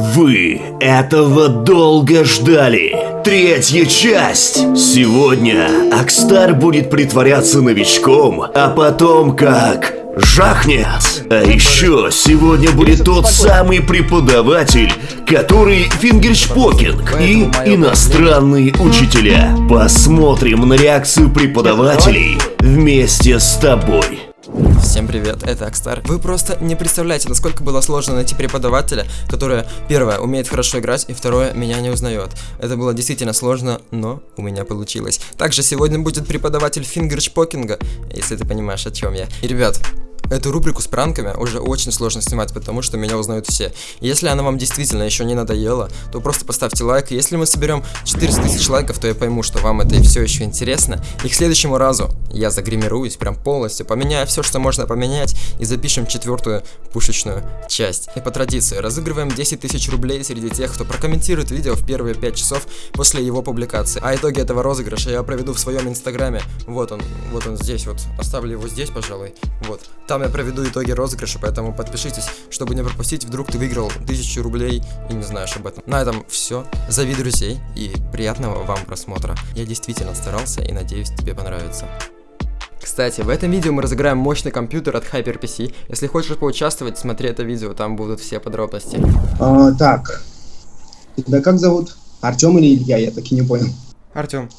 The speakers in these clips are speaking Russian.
Вы этого долго ждали. Третья часть. Сегодня Акстар будет притворяться новичком, а потом как жахнет. А еще сегодня будет тот самый преподаватель, который фингершпокинг и иностранные учителя. Посмотрим на реакцию преподавателей вместе с тобой. Всем привет, это Акстар. Вы просто не представляете, насколько было сложно найти преподавателя, который, первое, умеет хорошо играть, и второе, меня не узнает. Это было действительно сложно, но у меня получилось. Также сегодня будет преподаватель фингершпокинга, если ты понимаешь, о чем я. И, ребят, Эту рубрику с пранками уже очень сложно снимать, потому что меня узнают все. Если она вам действительно еще не надоела, то просто поставьте лайк. Если мы соберем 400 тысяч лайков, то я пойму, что вам это и все еще интересно. И к следующему разу я загримируюсь прям полностью, поменяю все, что можно поменять, и запишем четвертую пушечную часть. И по традиции разыгрываем 10 тысяч рублей среди тех, кто прокомментирует видео в первые 5 часов после его публикации. А итоги этого розыгрыша я проведу в своем инстаграме. Вот он, вот он здесь вот. Оставлю его здесь, пожалуй. Вот. Там там я проведу итоги розыгрыша, поэтому подпишитесь, чтобы не пропустить, вдруг ты выиграл 1000 рублей и не знаешь об этом. На этом все. Зови друзей и приятного вам просмотра. Я действительно старался и надеюсь тебе понравится. Кстати, в этом видео мы разыграем мощный компьютер от HyperPC. Если хочешь поучаствовать, смотри это видео, там будут все подробности. А, так, тебя как зовут? Артем или Илья? Я так и не понял. Артем.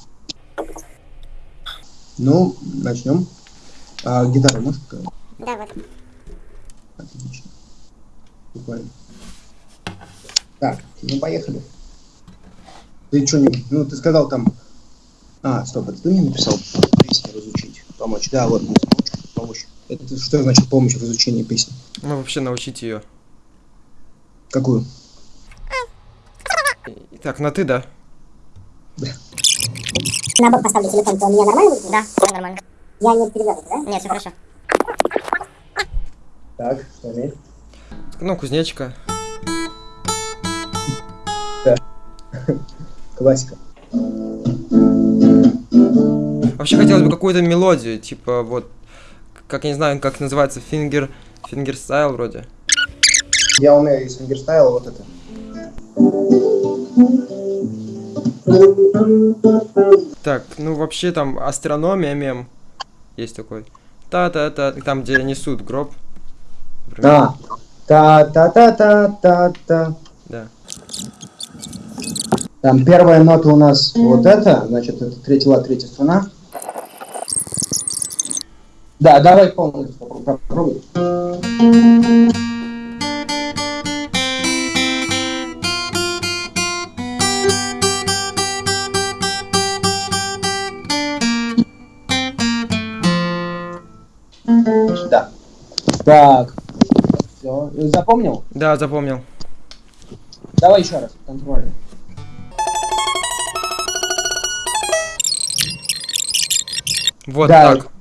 Ну, начнем. А, гитару можешь показать? Да, вот. Отлично. Буквально. Так, ну поехали. Ты что не... Ну, ты сказал там... А, стоп, это ты мне написал песни разучить, помочь. Да, вот, помочь. Это что значит помощь в изучении песни? Ну, вообще научить ее. Какую? Так, на ты, да? Да. На бок поставлю телефон, то у меня нормально будет? Да, все нормально. Я не перевел да? Нет, все хорошо. Так, что? Ну, кузнечка. Да. Классика. Вообще хотелось бы какую-то мелодию, типа вот, как я не знаю, как называется, фингер, фингерстайл вроде. Я умею из фингерстайла вот это. Так, ну вообще там астрономия мем есть такой. Та-та-та, там где несут гроб. Да. Та-та-та-та-та-та. Да. Там первая нота у нас вот эта, значит, это третий лад, третья струна. Да, давай полностью попробуй. Да. Так. Все. Запомнил? Да, запомнил. Давай еще раз. Контрольный. Вот да. так.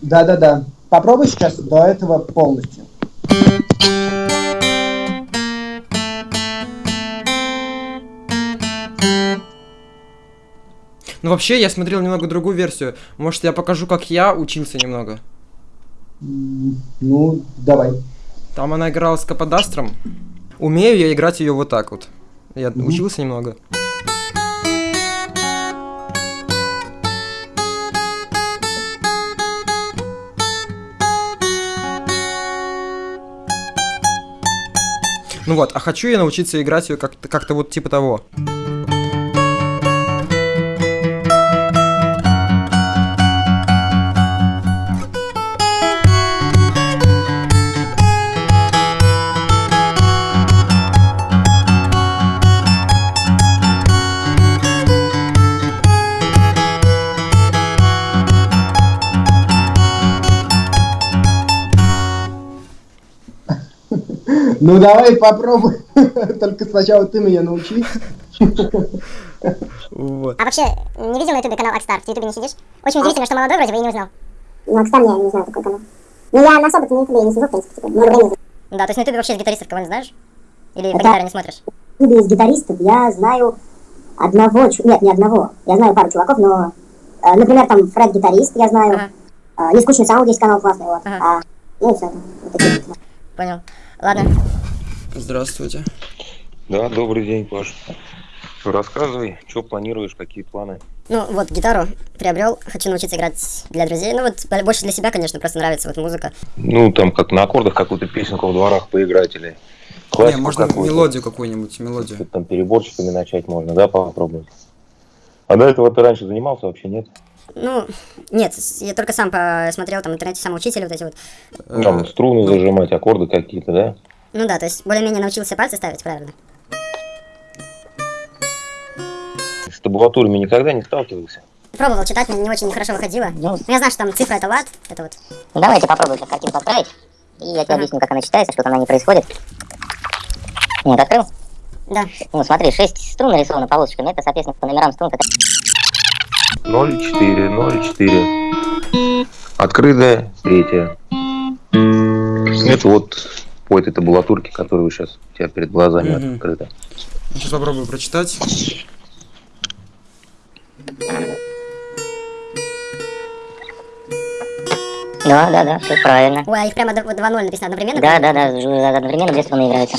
Да, да, да. Попробуй сейчас до этого полностью. Ну вообще, я смотрел немного другую версию. Может, я покажу, как я учился немного. Ну, давай. Там она играла с Каподастром. Умею я играть ее вот так вот. Я mm учился немного. Ну вот, а хочу я научиться играть ее как-то как, -то, вот типа того. Ну давай попробуй. Только сначала ты меня научи. Вот. А вообще, не видел на ютубе канал AkStar? В ютубе не сидишь? Очень удивительно, что молодой вроде бы и не узнал. Ну, AkStar я не знаю такой канал. Ну, я на особо-то на ютубе не сижу, в принципе, типа, много. Да, то есть на ютубе вообще из гитаристов кого-нибудь знаешь? Или по гитаре не смотришь? В ютубе из гитаристов я знаю одного, нет, не одного. Я знаю пару чуваков, но, э, например, там Фред гитарист, я знаю. Ага. Э, Нескучный саунд есть канал классный, вот. Ага. А, ну и все. Вот такие. Понял. Ладно. Здравствуйте. Да, добрый день, Паш. Рассказывай, что планируешь, какие планы? Ну, вот, гитару приобрел, хочу научиться играть для друзей. Ну, вот, больше для себя, конечно, просто нравится вот музыка. Ну, там, как на аккордах какую-то песенку в дворах поиграть или классику Не, можно какую мелодию какую-нибудь, мелодию. Там переборчиками начать можно, да, попробовать. А до этого ты раньше занимался вообще, нет? Ну, нет, я только сам посмотрел там в интернете самоучители вот эти вот. Там струны ну, зажимать, аккорды какие-то, да? Ну да, то есть более-менее научился пальцы ставить правильно. С табулатурами никогда не сталкивался? Пробовал читать, мне не очень хорошо выходило. Ну, я знаю, что там цифра это лад, это вот. Ну, давайте попробуем картинку отправить. И я тебе ага. объясню, как она читается, что там на ней происходит. Вот, открыл? Да. Ну, смотри, 6 струн нарисовано полосочками, это, соответственно, по номерам струн. 0,4, 0,4. Открытая, третья. Это вот по этой табулатурке, которая сейчас у тебя перед глазами угу. открыта. Сейчас попробую прочитать. Да, да, да, все правильно. Ой, а их прямо 2-0 написано одновременно? Да, да, да, одновременно две струны играются.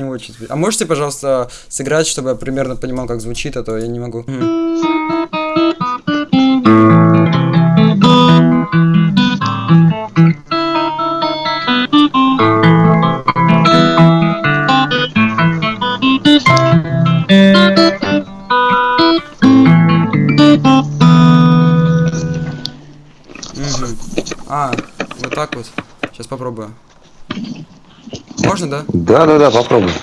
Не очень. А можете, пожалуйста, сыграть, чтобы я примерно понимал, как звучит, а то я не могу. Можно, да? Да, да, да, попробуй.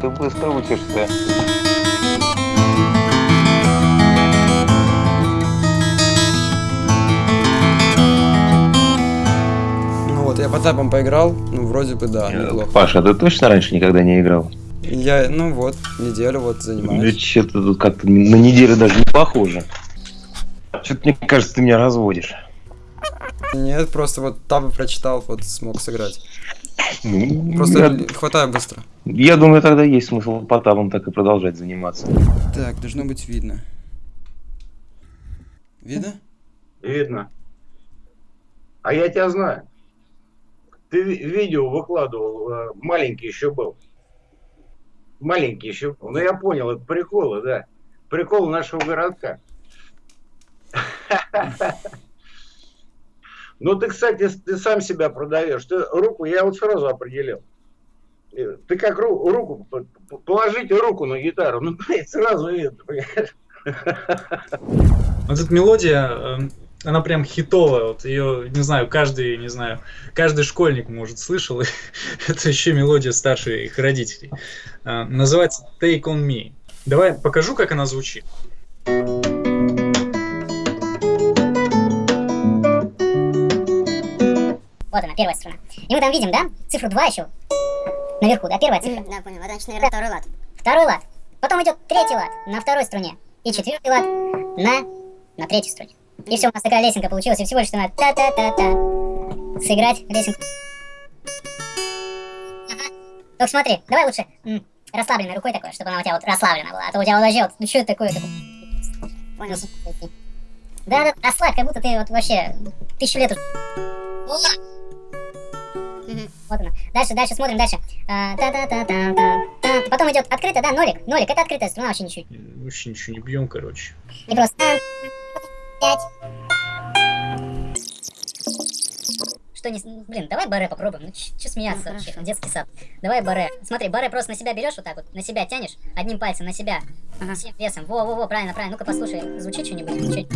Ты быстро учишься. По тапам поиграл, ну, вроде бы, да, неплохо. Паша, ты точно раньше никогда не играл? Я, ну вот, неделю вот занимаюсь. Что-то тут как-то на неделю даже не похоже. Что-то, мне кажется, ты меня разводишь. Нет, просто вот табы прочитал, вот смог сыграть. Ну, просто я... хватаю быстро. Я думаю, тогда есть смысл по табам так и продолжать заниматься. Так, должно быть видно. Видно? Видно. А я тебя знаю. Ты видео выкладывал, э, маленький еще был. Маленький еще был. Ну, я понял, это приколы, да. Прикол нашего городка. Ну, ты, кстати, ты сам себя продаешь. Ты руку, я вот сразу определил. Э, ты как ру, руку, положите руку на гитару, ну, сразу видно, понимаешь? Вот эта мелодия, эм, она прям хитовая, вот ее, не знаю, каждый, не знаю, каждый школьник, может, слышал, это еще мелодия старших родителей. А, называется Take On Me. Давай покажу, как она звучит. Вот она, первая струна. И мы там видим, да, цифру 2 еще наверху, да, первая цифра. да, понял, это значит, наверное, второй лад. Второй лад. Потом идет третий лад на второй струне. И четвертый лад на, на третьей струне. И все, у нас такая лесенка получилась, и всего лишь надо та-та-та-та. Сыграть лесенку. Ага. Только смотри, давай лучше расслабленной рукой такой, чтобы она у тебя вот расслаблена была. А то у тебя вот ну что это такое? Понял. Да, да, расслабь, как будто ты вот вообще тысячу лет уже. Вот она. Дальше, дальше, смотрим дальше. А, та -та -та -та -та -та. Потом идет открытая, да, нолик. Нолик, это открытая струна, вообще ничего. Вообще ничего не бьем, короче. И просто пять. Что не... Блин, давай баре попробуем. Ну, че смеяться ну, вообще? Хорошо. Детский сад. Давай баре. Смотри, баре просто на себя берешь вот так вот, на себя тянешь, одним пальцем на себя, ага. всем весом. Во-во-во, правильно, правильно. Ну-ка послушай, звучит что-нибудь?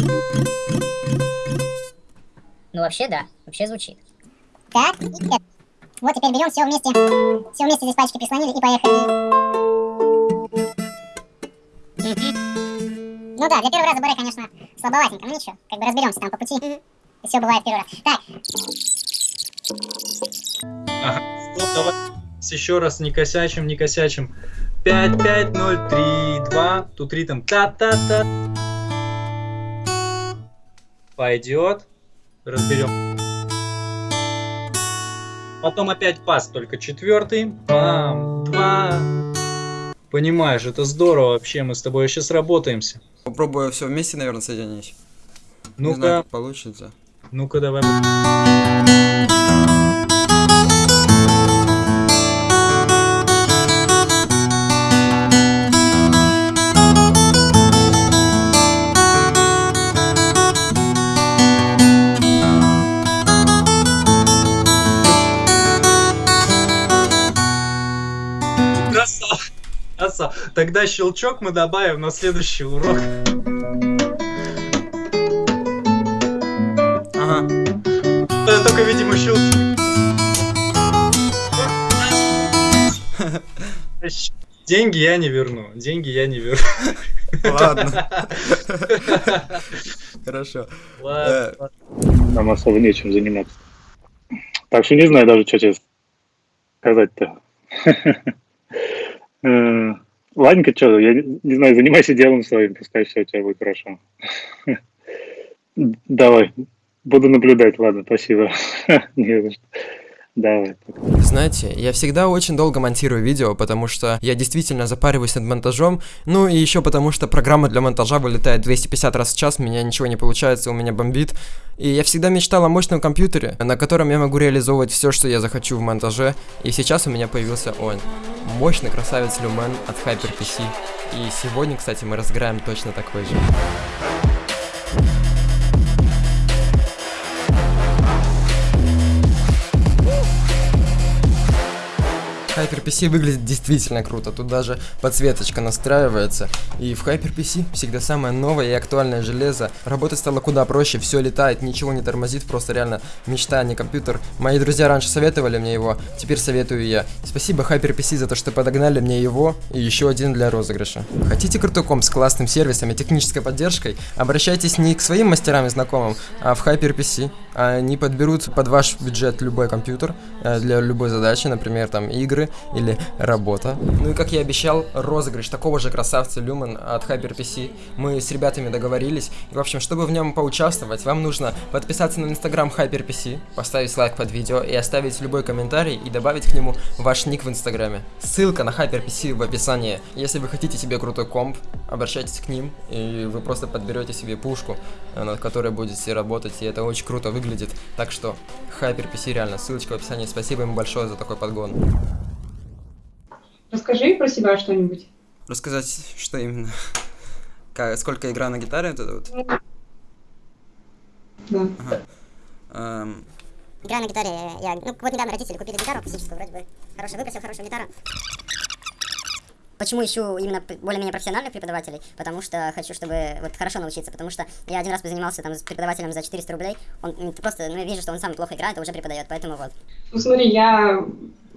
Ну вообще да, вообще звучит. Так, и нет. Вот теперь берем все вместе, все вместе здесь пальчики прислонили и поехали. Ну да, для первого раза баре, конечно, слабоватенько, но ничего, как бы разберемся там по пути. И все бывает первый раз. Так. Ага. Ну, давай еще раз не косячим, не косячим. 5, 5, 0, 3, 2. Тут ритм та-та-та. Пойдет. Разберем. Потом опять пас, только четвертый. Бам, два. Понимаешь, это здорово вообще, мы с тобой сейчас работаемся. Попробую все вместе, наверное, соединить. Ну-ка, получится. ну-ка давай. Красава. Красава. Тогда щелчок мы добавим на следующий урок. Ага. Это только, видимо, щелчок. Деньги я не верну. Деньги я не верну. Ладно. Хорошо. Ладно. Э, Нам особо нечем заниматься. Так что не знаю даже, что тебе сказать-то. Э, Ладненько, что, я не знаю, занимайся делом своим, пускай все у тебя будет хорошо. Давай, буду наблюдать, ладно, спасибо. Не за что. Давай. Знаете, я всегда очень долго монтирую видео, потому что я действительно запариваюсь над монтажом, ну и еще потому что программа для монтажа вылетает 250 раз в час, у меня ничего не получается, у меня бомбит. И я всегда мечтал о мощном компьютере, на котором я могу реализовывать все, что я захочу в монтаже. И сейчас у меня появился он. Мощный красавец Люмен от HyperPC. И сегодня, кстати, мы разыграем точно такой же. HyperPC выглядит действительно круто, тут даже подсветочка настраивается. И в HyperPC всегда самое новое и актуальное железо. Работать стало куда проще, все летает, ничего не тормозит, просто реально мечта, а не компьютер. Мои друзья раньше советовали мне его, теперь советую я. Спасибо HyperPC за то, что подогнали мне его и еще один для розыгрыша. Хотите крутой комп с классным сервисом и технической поддержкой? Обращайтесь не к своим мастерам и знакомым, а в HyperPC. Они подберут под ваш бюджет любой компьютер э, для любой задачи, например, там игры или работа. Ну и как я обещал, розыгрыш такого же красавца Lumen от HyperPC. Мы с ребятами договорились. И, в общем, чтобы в нем поучаствовать, вам нужно подписаться на инстаграм HyperPC, поставить лайк под видео и оставить любой комментарий и добавить к нему ваш ник в инстаграме. Ссылка на HyperPC в описании. Если вы хотите себе крутой комп, обращайтесь к ним, и вы просто подберете себе пушку, э, над которой будете работать, и это очень круто выглядит. Так что, HyperPC реально, ссылочка в описании. Спасибо им большое за такой подгон. Расскажи про себя что-нибудь. Рассказать, что именно? Как, сколько игра на гитаре вот это вот? Да. Ага. Эм, Играю на гитаре, я, ну, вот недавно родители купили гитару акустическую, вроде бы, хорошая, выпросил хорошую гитару. Почему ищу именно более-менее профессиональных преподавателей? Потому что хочу, чтобы вот хорошо научиться, потому что я один раз позанимался там с преподавателем за 400 рублей, он просто, ну, я вижу, что он сам плохо играет, а уже преподает, поэтому вот. Ну смотри, я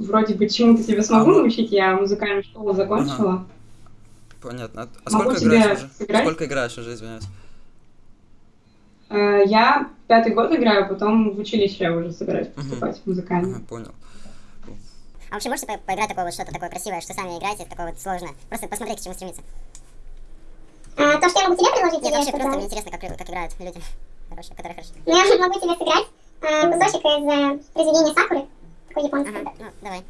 вроде бы чему-то тебя смогу научить, я музыкальную школу закончила. понятно. А, Могу сколько играешь уже? сыграть? Сколько играешь уже, извиняюсь? Э, Я пятый год играю, потом в училище уже собираюсь поступать в музыкальное. Ага, понял. А вообще можете по- поиграть такое вот что-то такое красивое, что сами играете, такое вот сложное? Просто посмотреть, к чему стремиться. А, то, что я могу тебе предложить, Нет, вообще просто мне интересно, как, как играют люди хорошие, которые хорошо. Ну, я могу тебе сыграть а, кусочек из э, произведения Сакуры, такой японский. Ага, ну, давай.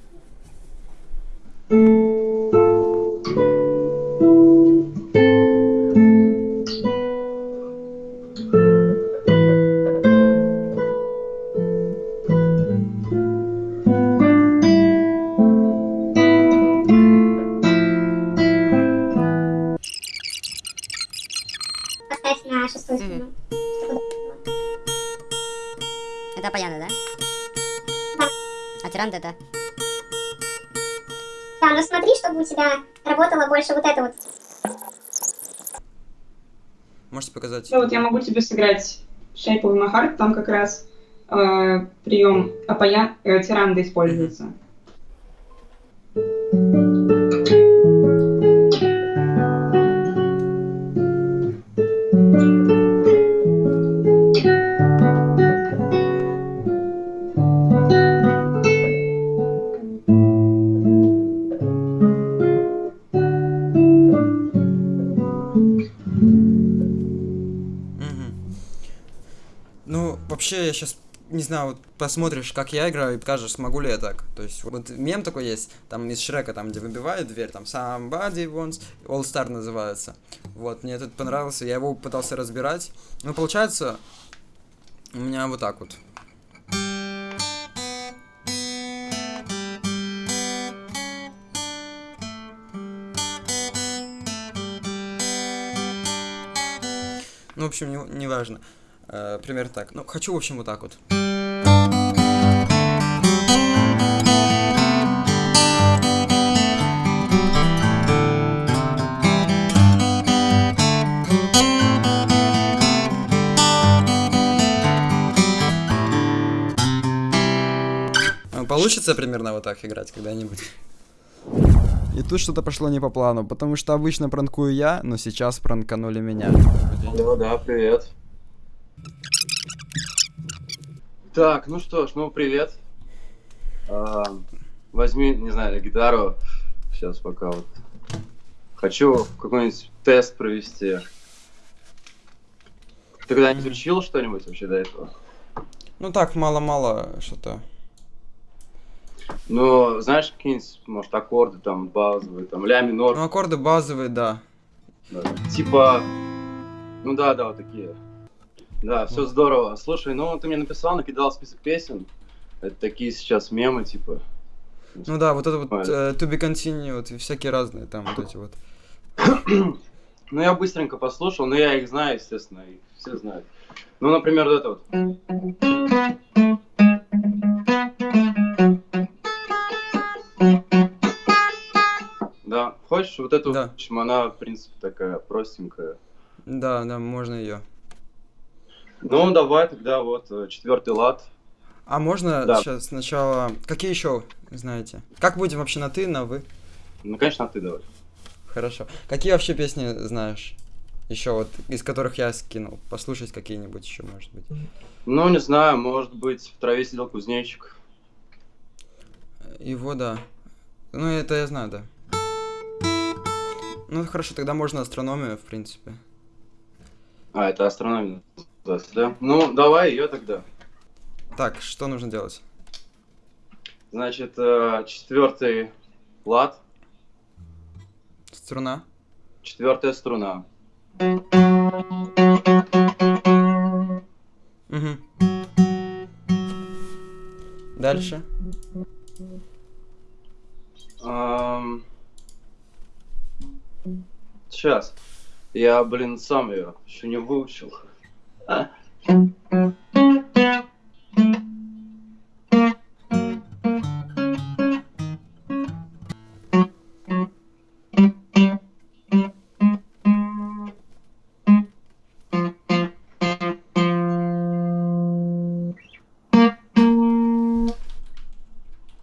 Поставь на шестую струну. Это да? Да. А тиран это? Да, но смотри, чтобы у тебя работало больше вот это вот. Можете показать? Ну вот я могу тебе сыграть Shape of My Heart, там как раз э, прием апая, э, тиранда используется. Мгм. Знаю, вот посмотришь, как я играю, и скажешь, смогу ли я так. То есть, вот мем такой есть, там из Шрека, там, где выбивают дверь, там, Somebody Wants, All Star называется. Вот, мне этот понравился, я его пытался разбирать. Ну, получается, у меня вот так вот. Ну, в общем, не, не важно. Э, примерно так. Ну, хочу, в общем, вот так вот. Получится примерно вот так играть когда-нибудь? И тут что-то пошло не по плану, потому что обычно пранкую я, но сейчас пранканули меня. Да, да, привет. Так, ну что ж, ну привет. А, возьми, не знаю, гитару. Сейчас пока вот. Хочу какой-нибудь тест провести. Ты когда-нибудь учил что-нибудь вообще до этого? Ну так, мало-мало что-то. Ну, знаешь, какие-нибудь, может, аккорды там базовые, там ля минор. Ну, аккорды базовые, да. Да, Типа, ну да, да, вот такие. Да, все здорово. Слушай, ну ты мне написал, накидал список песен. Это такие сейчас мемы, типа. Ну да, вот это вот э, To Be Continued и всякие разные там вот эти вот. Ну я быстренько послушал, но я их знаю, естественно, их все знают. Ну, например, вот это вот. Хочешь вот эту, Да. в общем, она, в принципе, такая простенькая. Да, да, можно ее. Ну, давай тогда вот э, четвертый лад. А можно Да. сейчас сначала... Какие еще знаете? Как будем вообще на ты, на вы? Ну, конечно, ты давай. Хорошо. Какие вообще песни знаешь? Еще вот, из которых я скинул. Послушать какие-нибудь еще, может быть. Ну, не знаю, может быть, в траве сидел кузнечик. Его, да. Ну, это я знаю, да. Ну, хорошо, тогда можно астрономию, в принципе. А, это астрономия да? Ну, давай ее тогда. Так, что нужно делать? Значит, э, четвертый лад, Струна. четвертая струна. Угу. Дальше. Сейчас. Я, блин, сам ее еще не выучил. А?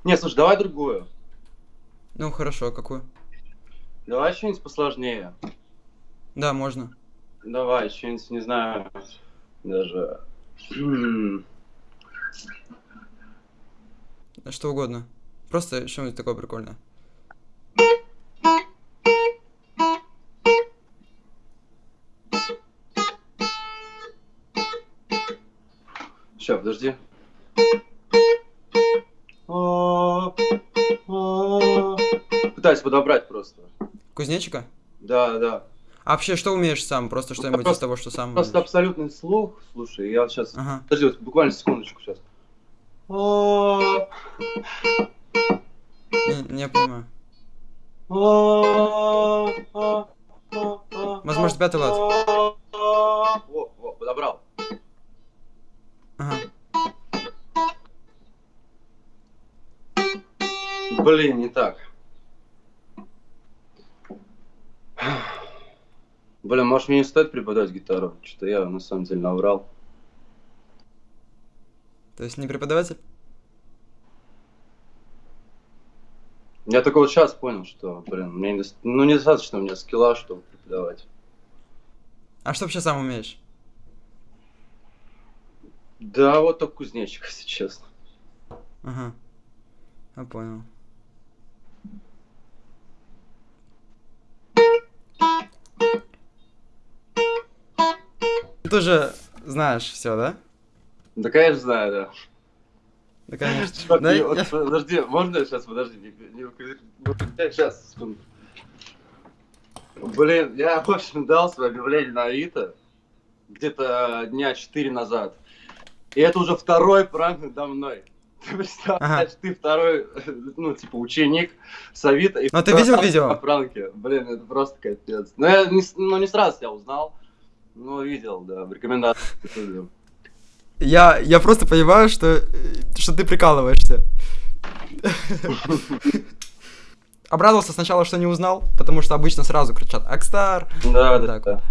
Не, слушай, давай другую. Ну, хорошо, какую? Давай что-нибудь посложнее. Да, можно. Давай, что-нибудь, не знаю, даже... Что угодно. Просто что-нибудь такое прикольное. Ща, подожди. А, а. Пытаюсь подобрать просто. Кузнечика? Да, да. А вообще, что умеешь сам? Просто что-нибудь из того, что сам Просто абсолютный слух. Слушай, я сейчас... Ага. Подожди, вот буквально секундочку сейчас. Не, не понимаю. Возможно, пятый лад. Во, во, подобрал. Ага. Блин, не так. Блин, может мне не стоит преподавать гитару? Что-то я на самом деле наврал. То есть не преподаватель? Я только вот сейчас понял, что, блин, мне недос- ну, недостаточно у меня скилла, чтобы преподавать. А что вообще сам умеешь? Да, вот только кузнечик, если честно. Ага. Я понял. Ты тоже знаешь все, да? Да, конечно, знаю, да. Да, конечно. Чувак, Да, не, вот я- Подожди, можно сейчас, подожди, не, не, не- сейчас, секунду. Блин, я, в общем, дал свое объявление на Авито где-то дня 4 назад. И это уже второй пранк надо мной. Ты представляешь, ты второй, ну, типа, ученик с Авито. Ну, ты видел видео? на пранке. Блин, это просто капец. Ну, я не, ну, не сразу тебя узнал, но видел, да, в рекомендациях. Я, я просто понимаю, что, э, что ты прикалываешься. Обрадовался сначала, что не узнал, потому что обычно сразу кричат «Акстар!» Да, да, да.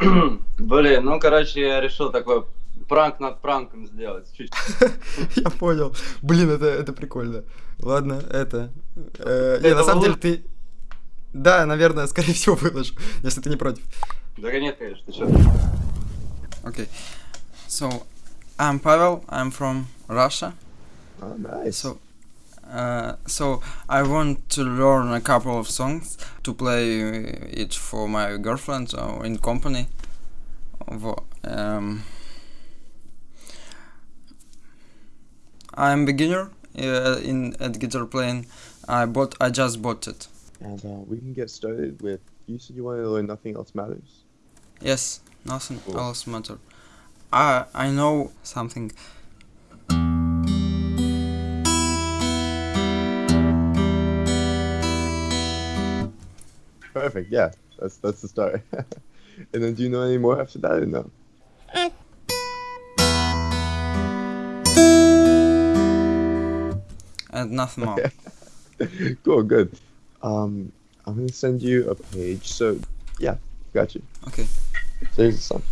Блин, ну, короче, я решил такой пранк над пранком сделать. Я понял. Блин, это, это прикольно. Ладно, это... э, не, на самом деле ты... Да, наверное, скорее всего выложу, если ты не против. Да нет, конечно, ты что? Okay. So, I'm Pavel. I'm from Russia. Oh, nice. So, uh, so I want to learn a couple of songs to play it for my girlfriend or in company. Wo- Um, I'm beginner uh, in at guitar playing. I bought. I just bought it. And uh, we can get started with. You said you wanted to learn Nothing Else Matters. Yes, nothing Cool. else matter. I I know something. Perfect. Yeah, that's that's the start. and then, do you know any more after that or no? And nothing more. cool. Good. Um, I'm gonna send you a page. So, yeah, got you. Okay. Seriously.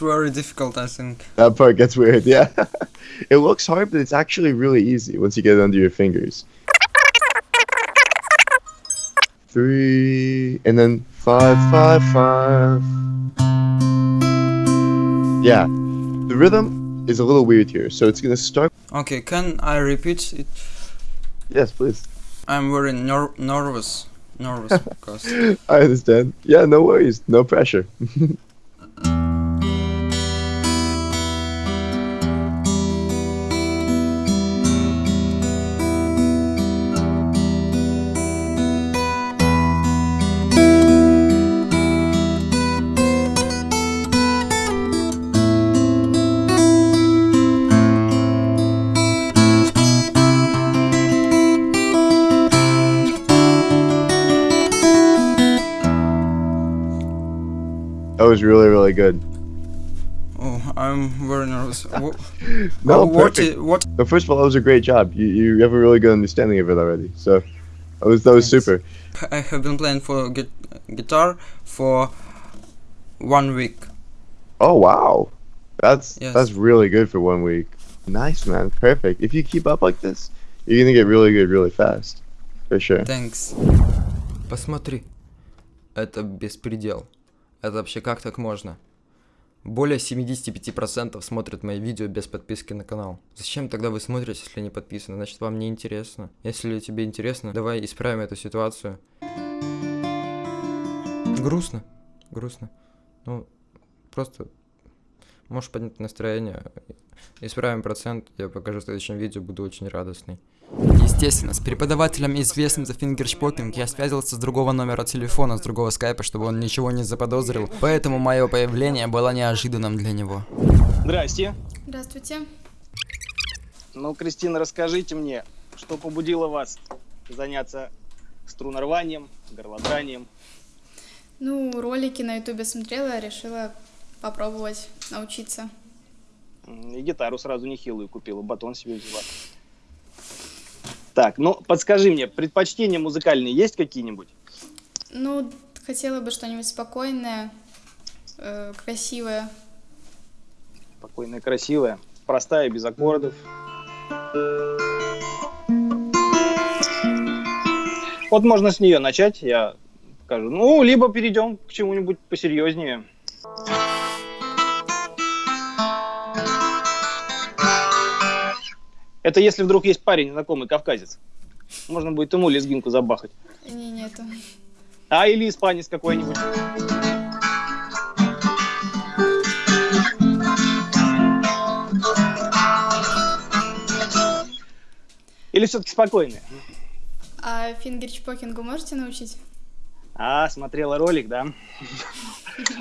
Very difficult. I think. That part gets weird. Yeah, it looks hard, but it's actually really easy once you get it under your fingers. Three, and then five, five, five. Yeah, the rhythm is a little weird here, so it's gonna start. Okay, can I repeat it? Yes, please. I'm very ner- nervous. Nervous because. I understand. Yeah, no worries, no pressure. was really, really good. Oh, I'm very nervous. Wha- No, Oh, what perfect. i- what- No, first of all, that was a great job. You you have a really good understanding of it already. So that was that was super. I have been playing for gu- guitar for one week. Oh wow, that's Yes. that's really good for one week. Nice man, perfect. If you keep up like this, you're gonna get really good really fast, for sure. Thanks. Посмотри. Это беспредел. Это вообще как так можно? Более 75% смотрят мои видео без подписки на канал. Зачем тогда вы смотрите, если не подписаны? Значит, вам не интересно. Если тебе интересно, давай исправим эту ситуацию. Грустно. Грустно. Ну, просто можешь поднять настроение. Исправим процент. Я покажу в следующем видео. Буду очень радостный. Естественно, с преподавателем, известным за фингершпокинг, я связывался с другого номера телефона, с другого скайпа, чтобы он ничего не заподозрил, поэтому мое появление было неожиданным для него. Здрасте. Здравствуйте. Ну, Кристина, расскажите мне, что побудило вас заняться струнорванием, горлодранием? Ну, ролики на ютубе смотрела, решила попробовать научиться. И гитару сразу нехилую купила, батон себе взяла. Так, ну подскажи мне, предпочтения музыкальные есть какие-нибудь? Ну, хотела бы что-нибудь спокойное, э, красивое. Спокойная, красивая, простая, без аккордов. Вот можно с нее начать, я скажу. Ну, либо перейдем к чему-нибудь посерьезнее. Это если вдруг есть парень знакомый кавказец. Можно будет ему лезгинку забахать. Не, нету. А или испанец какой-нибудь. Или все-таки спокойные? А фингерчпокингу можете научить? А, смотрела ролик, да?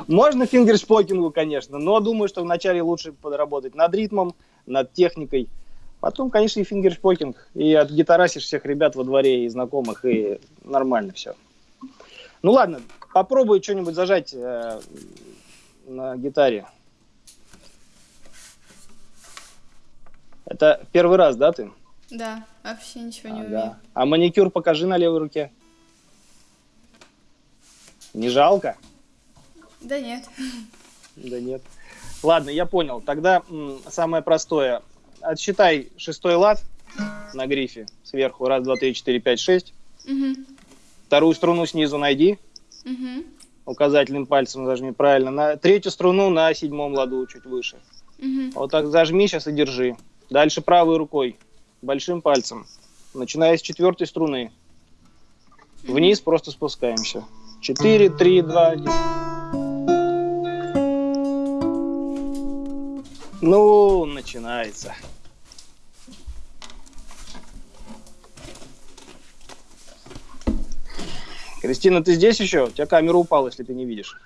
Можно фингершпокингу, конечно, но думаю, что вначале лучше подработать над ритмом, над техникой. Потом, конечно, и фингершпокинг. И отгитарасишь всех ребят во дворе и знакомых, и нормально все. Ну ладно, попробуй что-нибудь зажать э, на гитаре. Это первый раз, да, ты? Да, вообще ничего не А, умею. да. А маникюр покажи на левой руке. Не жалко? Да нет. Да нет. Ладно, я понял. Тогда самое простое. Отсчитай шестой лад на грифе сверху. Раз, два, три, четыре, пять, шесть. Мгм. Вторую струну снизу найди. Мгм. Указательным пальцем зажми правильно. На третью струну на седьмом ладу чуть выше. Мгм. Вот так зажми сейчас и держи. Дальше правой рукой, большим пальцем. Начиная с четвертой струны. Вниз просто спускаемся. Четыре, три, два, один. Ну, начинается. Кристина, ты здесь еще? У тебя камера упала, если ты не видишь.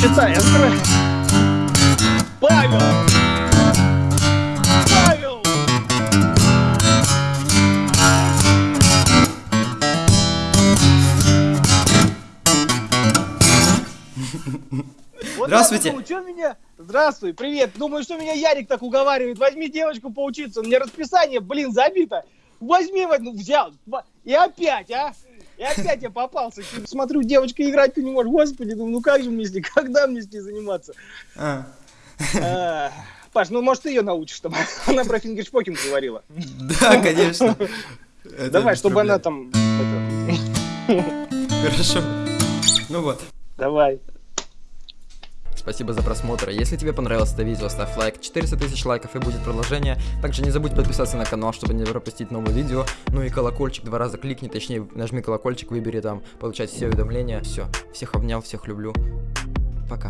Читай. Павел! Павел! Здравствуйте. думаю, чё меня... Здравствуй, привет. Думаю, что меня Ярик так уговаривает. Возьми девочку поучиться. У меня расписание, блин, забито. Возьми, ну, взял. И опять, а? И опять я попался. Смотрю, девочка играть не может. Господи, думаю, ну как же мне с ней, когда мне с ней заниматься? А. А, Паш, ну может ты ее научишь, чтобы она про фингершпокинг говорила. Да, конечно. Это Давай, чтобы проблем. она там... Хорошо. Ну вот. Давай. Спасибо за просмотр. Если тебе понравилось это видео, ставь лайк. 400 тысяч лайков и будет продолжение. Также не забудь подписаться на канал, чтобы не пропустить новые видео. Ну и колокольчик два раза кликни, точнее нажми колокольчик, выбери там, получать все уведомления. Все. Всех обнял, всех люблю. Пока.